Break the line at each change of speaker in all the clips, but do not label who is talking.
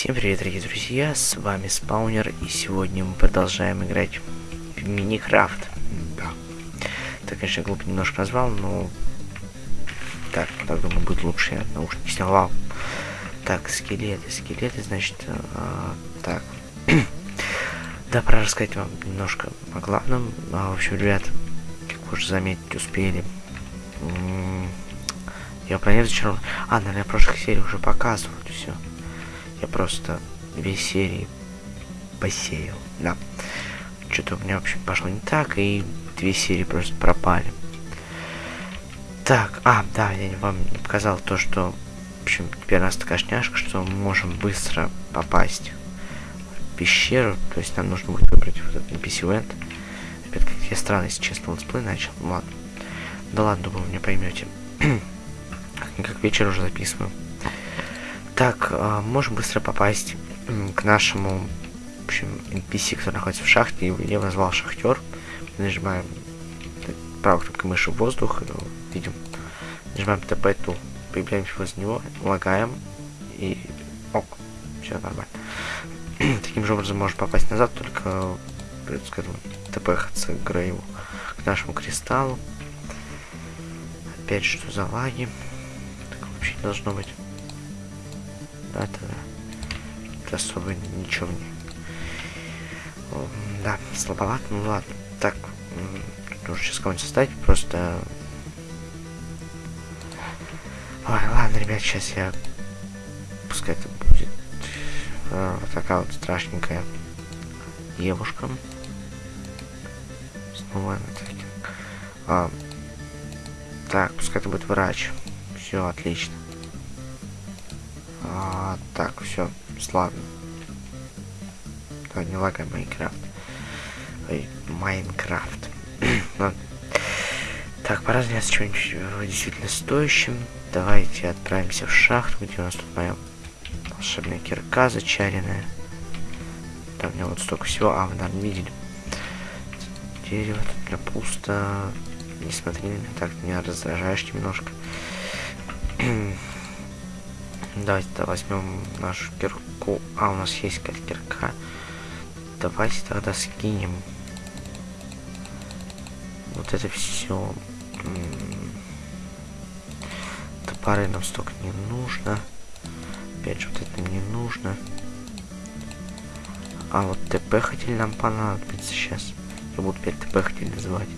Всем привет, дорогие друзья, с вами Спаунер, и сегодня мы продолжаем играть в Миникрафт. Да. Так, конечно, глупо немножко назвал, но... Так, так думаю, будет лучше, я наушники снял. Так, скелеты, скелеты, значит, а, так. да, пора рассказать вам немножко о главном. А, в общем, ребят, как вы уже заметить успели, я нет зачарован. А, наверное, в прошлых сериях уже показывал все. Я просто две серии посеял. Да. Что-то у меня вообще пошло не так, и две серии просто пропали. Так, а, да, я вам показал то, что... В общем, теперь у нас такая шняшка, что мы можем быстро попасть в пещеру. То есть нам нужно будет выбрать вот этот NPC Event. Опять как я странно, если честно, летсплей начал. Ну, ладно. Да ладно, думаю, вы меня поймете. как вечер уже записываю. Так, э, можем быстро попасть к нашему, в общем, NPC, который находится в шахте. Его я назвал шахтер. Нажимаем правой кнопкой мыши в воздух. Видим. Нажимаем TP тул. Появляемся возле него, лагаем и ок. Все нормально. Таким же образом можем попасть назад, только придется к этому к Грейву, к нашему кристаллу. Опять что за лаги? Так вообще не должно быть. Да, это, это особо ничего не... Да, слабовато, ну ладно. Так, нужно сейчас кого-нибудь составить, просто... Ой, ладно, ребят, сейчас я... Пускай это будет э, такая вот страшненькая девушка. Снова а, Так, пускай это будет врач. Все, отлично. А, так, все, славно. Да, не лагай Майнкрафт. Ой, Майнкрафт. так, пора заняться чем-нибудь э, действительно стоящим. Давайте отправимся в шахту, где у нас тут моя волшебная кирка зачаренная. Там у меня вот столько всего. А, вы, наверное. Дерево тут для пусто. Не смотри на меня так, меня раздражаешь немножко. Давайте тогда возьмем нашу кирку. А, у нас есть кирка. Давайте тогда скинем. Вот это все. Топоры нам столько не нужно. Опять же, вот это не нужно. А вот ТП хотели нам понадобится сейчас. Я буду опять ТП хотели называть.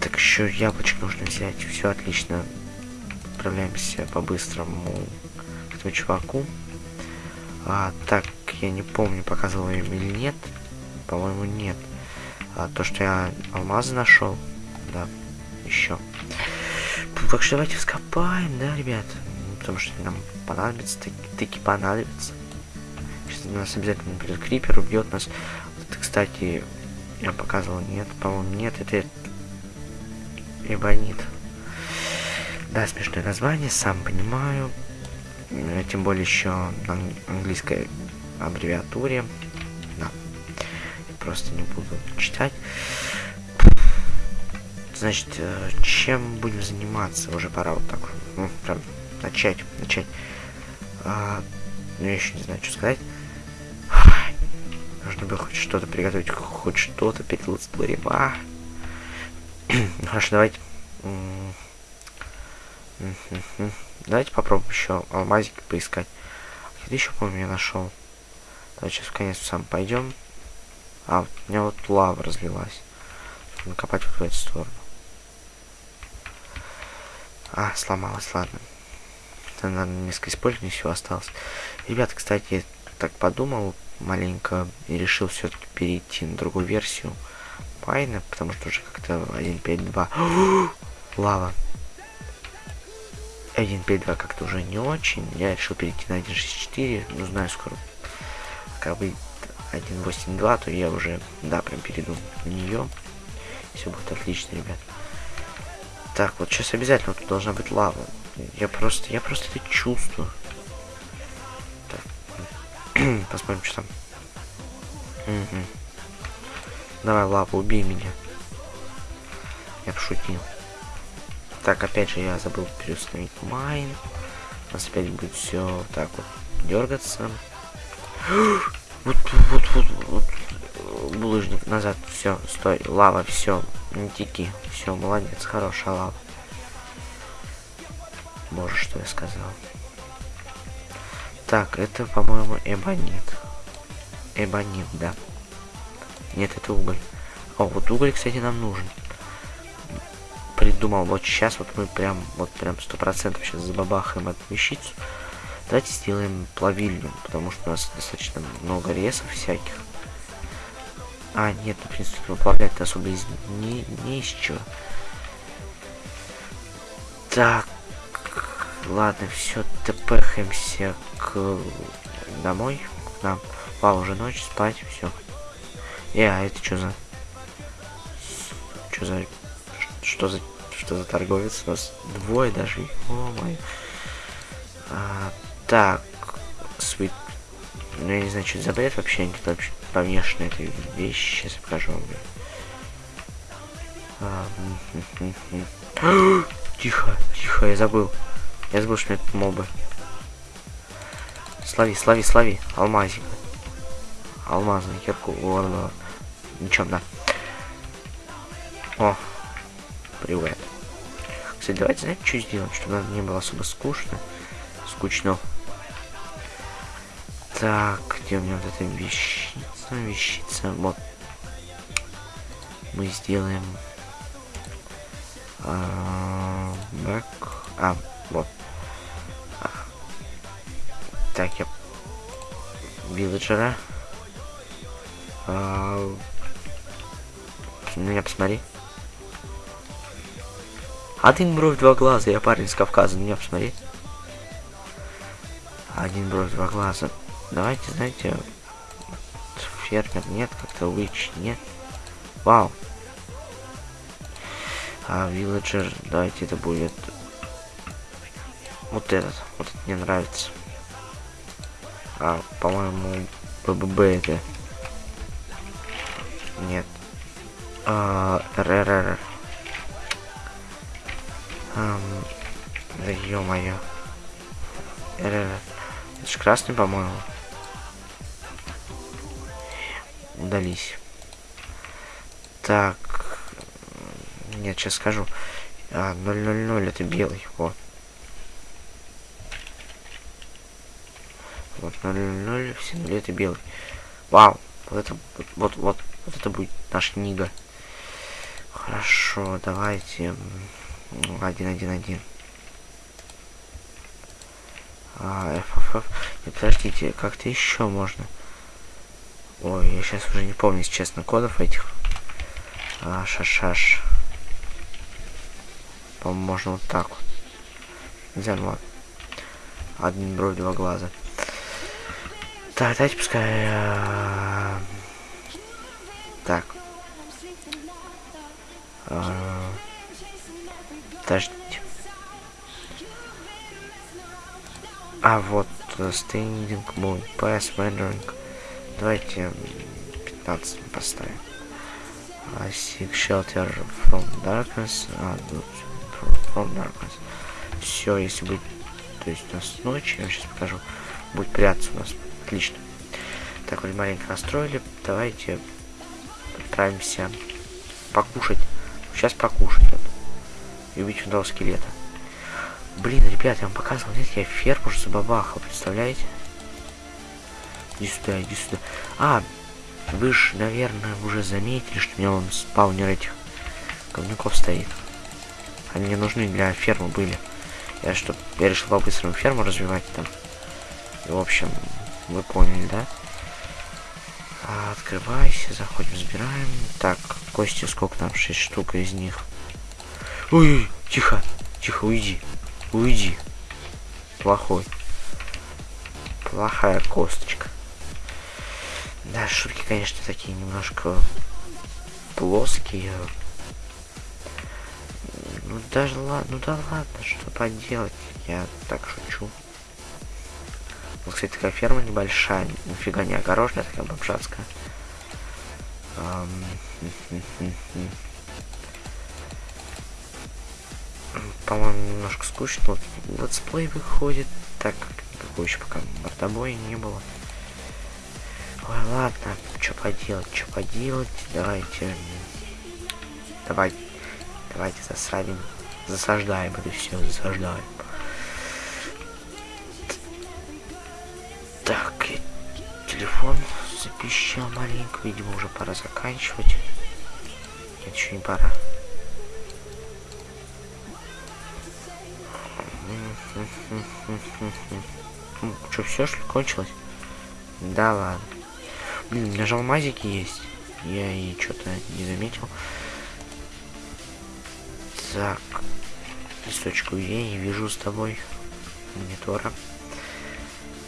так еще яблочко нужно взять. Все отлично отправляемся по-быстрому к этому чуваку. А, так, я не помню, показывал им или нет. По-моему, нет. А, то, что я алмазы нашел. Да, еще. Так что давайте вскопаем, да, ребят? Потому что нам понадобится, таки, таки понадобится. Сейчас нас обязательно придет крипер, убьет нас. Это, кстати, я показывал, нет, по-моему, нет, это эбонит. Да, смешное название, сам понимаю. Э, тем более еще на английской аббревиатуре. Да. Просто не буду читать. Значит, э, чем будем заниматься? Уже пора вот так ну, прям начать, начать. А, ну, я еще не знаю, что сказать. Нужно было хоть что-то приготовить, хоть что-то перед летсплеем. А. ну, хорошо, давайте Давайте попробуем еще алмазики поискать. Где еще, помню, я нашел. Давайте сейчас в конец сам пойдем. А, у меня вот лава разлилась. Нужно копать вот в эту сторону. А, сломалась, ладно. Это, наверное, несколько использований все осталось. Ребята, кстати, я так подумал маленько и решил все-таки перейти на другую версию Пайна, потому что уже как-то 1.5.2. Лава. 1.5.2 как-то уже не очень. Я решил перейти на 1.6.4. Ну, знаю, скоро как бы 1.8.2, то я уже, да, прям перейду на нее. Все будет отлично, ребят. Так, вот сейчас обязательно тут должна быть лава. Я просто, я просто это чувствую. Так. Посмотрим, что там. Угу. Давай, лава, убей меня. Я пошутил. Так, опять же, я забыл переустановить майн. У нас опять будет все так вот дергаться. Вот, вот, вот, вот, булыжник назад, все, стой, лава, все, не теки, все, молодец, хорошая лава. Боже, что я сказал. Так, это, по-моему, эбонит. Эбонит, да. Нет, это уголь. О, вот уголь, кстати, нам нужен. Придумал, вот сейчас вот мы прям, вот прям сто процентов сейчас забабахаем эту вещицу. Давайте сделаем плавильню, потому что у нас достаточно много ресов всяких. А, нет, в принципе, выплавлять особо из... не, не из чего. Так, ладно, все, тпхаемся к домой. Нам, вау, уже ночь, спать, все. Э, а это что за... Что за... Что за... Что за торговец? У нас двое даже. О, мой. А, так. Sweet. Ну, я не знаю, что это за бред вообще. Они тут вообще помешаны этой вещи. Сейчас покажу вам. А, тихо, тихо, я забыл. Я забыл, что это мобы. Слави, слави, слави. Алмазик. Алмазный кирку. Ладно. Ничего, да. О. Привет. Кстати, давайте, знаете, что сделать, чтобы нам не было особо скучно. Скучно. Так, где у меня вот эта вещица? Вещица, вот. Мы сделаем... А, бэк... А, вот. Так, я... Вилледжера. А... На меня посмотри. Один бровь, два глаза. Я парень с Кавказа. На меня посмотри. Один бровь, два глаза. Давайте, знаете, фермер нет, как-то вич нет. Вау. А вилледжер, давайте это будет вот этот. Вот этот мне нравится. А, по-моему, БББ это. Нет. А, РРР. Ам, да. РРР. Это же красный, по-моему. Удались. Так. Нет, сейчас скажу. А, 000 это белый. Вот. Вот 000, все нули это белый. Вау. Вот это, вот, вот, вот, это будет наш Нига. Хорошо, давайте. Один, один, один. А, FFF. Нет, подождите, как-то еще можно. Ой, я сейчас уже не помню, если честно, кодов этих. А, шашаш. По-моему, можно вот так вот. Ну ладно. Один бровь, два глаза. Так, давайте пускай... А... Так. А... Подождите. А, вот, Standing Moon, Pass Wandering. Давайте 15 поставим. I seek shelter from darkness. А, from darkness. Все, если будет... То есть у нас ночь, я сейчас покажу. Будет прятаться у нас. Отлично. Так, вот маленько настроили. Давайте отправимся покушать. Сейчас покушать. И одного скелета. Блин, ребят, я вам показывал, нет, я ферму уже забабахал, представляете? Иди сюда, иди сюда. А, вы же, наверное, уже заметили, что у меня он спаунер этих говнюков стоит. Они мне нужны для фермы были. Я что, я решил по-быстрому ферму развивать там. И, в общем, вы поняли, да? А, открывайся, заходим, забираем. Так, кости сколько там? 6 штук из них. Ой, тихо, тихо, уйди. Уйди. Плохой. Плохая косточка. Да, шутки, конечно, такие немножко плоские. Ну даже ладно, ну да ладно, что поделать. Я так шучу. Вот, кстати, такая ферма небольшая, нифига не огороженная, такая бомжатская. По-моему, немножко скучно. Вот летсплей выходит, так как еще пока мордобоя не было. Ой, ладно, что поделать, что поделать, давайте, давай, давайте засадим, засаждаем это все, засаждаем. Так, телефон запищал маленько, видимо, уже пора заканчивать. Нет, еще не пора. Что, все что кончилось? Да ладно. Блин, у меня же алмазики есть. Я и что-то не заметил. Так. Листочку я не вижу с тобой. Монитора.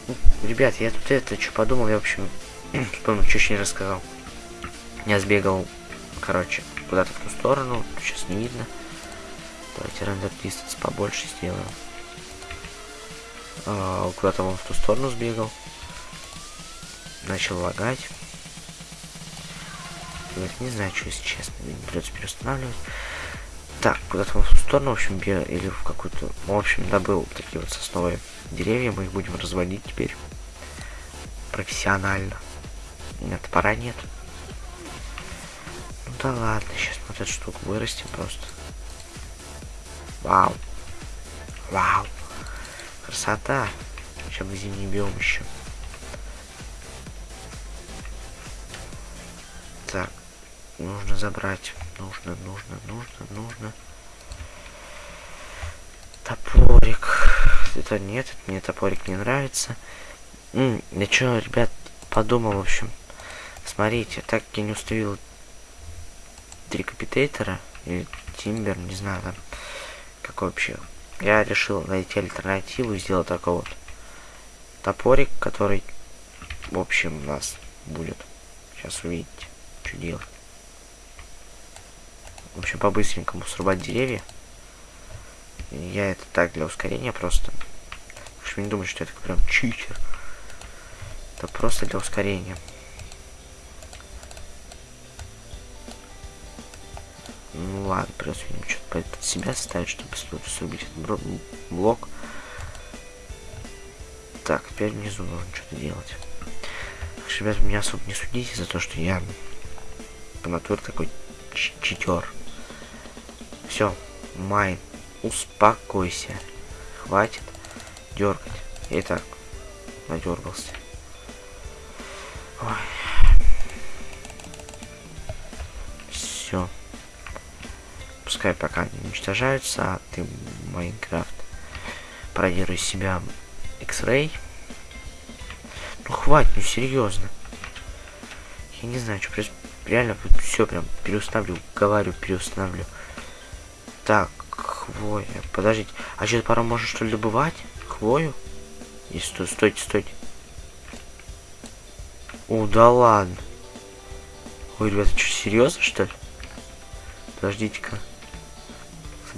Ну, ребят, я тут это что подумал, я в общем вспомнил, еще не рассказал. Я сбегал, короче, куда-то в ту сторону, сейчас не видно. Давайте рендер distance побольше сделаем. А, куда-то вон в ту сторону сбегал. Начал лагать. Вот, не знаю, что, если честно. Придется переустанавливать. Так, куда-то в ту сторону, в общем, или в какую-то... В общем, добыл такие вот сосновые деревья. Мы их будем разводить теперь. Профессионально. Нет, пора нет. Ну да ладно, сейчас вот эту штуку вырастим просто. Вау. Вау. Красота. Сейчас бы зимний биом еще. Так. Нужно забрать. Нужно, нужно, нужно, нужно. Топорик. Это нет, это мне топорик не нравится. М я что, ребят, подумал, в общем. Смотрите, так я не установил трикапитейтера или тимбер, не знаю там, как вообще я решил найти альтернативу и сделать такой вот топорик, который, в общем, у нас будет. Сейчас увидите, что делать. В общем, по-быстренькому срубать деревья. Я это так для ускорения просто. В общем, не думаю, что это прям читер. Это просто для ускорения. Ладно, придется что-то под себя ставить, чтобы срубить этот блок. Так, теперь внизу нужно что-то делать. Так, ребят, меня особо не судите за то, что я по натуре такой читер. Все, майн, успокойся. Хватит дергать. Итак, надергался. Ой. Пускай пока не уничтожаются, а ты, Майнкрафт, проделай себя X-Ray. Ну хватит, ну серьезно. Я не знаю, что просто реально все прям переустановлю, говорю, переустановлю. Так, хвоя. Подождите. А что, пора можно что ли добывать? Хвою? И сто, стойте, стойте. О, да ладно. Ой, ребята, что, серьезно, что ли? Подождите-ка.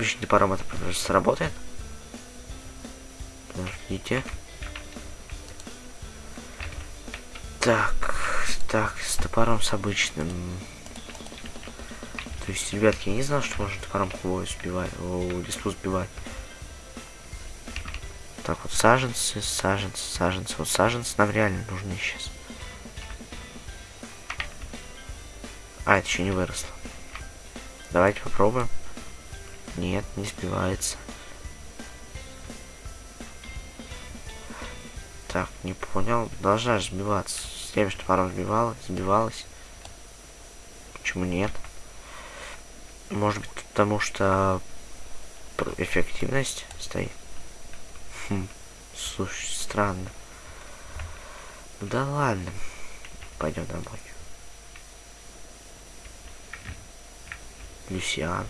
С обычным топором это сработает. Подождите. Так, так, с топором с обычным. То есть, ребятки, я не знал, что можно топором хвою сбивать, о, листву сбивать. Так, вот саженцы, саженцы, саженцы. Вот саженцы нам реально нужны сейчас. А, это еще не выросло. Давайте попробуем. Нет, не сбивается. Так, не понял. Должна же сбиваться. С тем, что паром сбивалась, сбивалась. Почему нет? Может быть, потому что эффективность стоит. Хм, слушай, странно. Да ладно. Пойдем домой. Люсиан.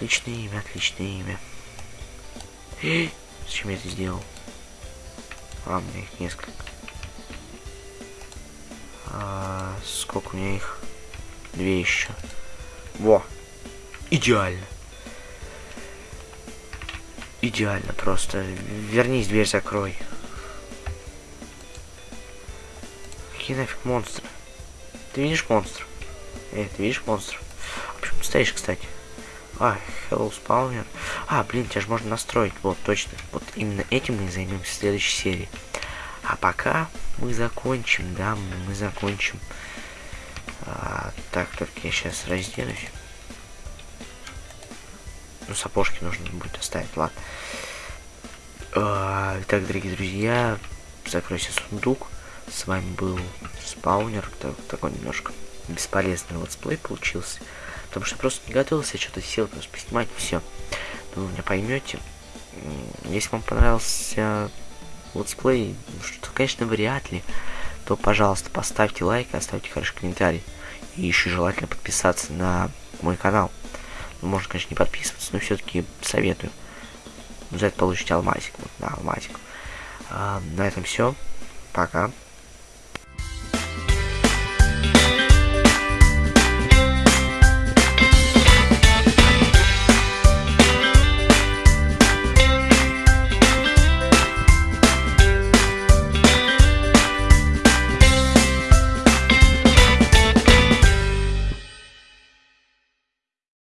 Отличное имя, отличное имя. Зачем я это сделал? А, у меня их несколько. А, сколько у меня их? Две еще. Во! Идеально. Идеально просто. Вернись, дверь закрой. Какие нафиг монстры? Ты видишь монстр? Эй, ты видишь монстр? А почему ты стоишь, кстати? А, Hello Spawner. А, блин, тебя же можно настроить. Вот, точно. Вот именно этим мы и займемся в следующей серии. А пока мы закончим, да, мы закончим. А, так, только я сейчас разденусь. Ну, сапожки нужно будет оставить, ладно. А, итак, дорогие друзья, закройся сундук. С вами был спаунер. Так, такой немножко бесполезный летсплей получился. Потому что просто не готовился, что-то сел просто поснимать, все. Ну, вы меня поймете. Если вам понравился летсплей, ну, что, конечно, вряд ли, то, пожалуйста, поставьте лайк оставьте хороший комментарий. И еще желательно подписаться на мой канал. Ну, можно, конечно, не подписываться, но все-таки советую. За это получите алмазик. Вот, да, алмазик. А, на этом все. Пока.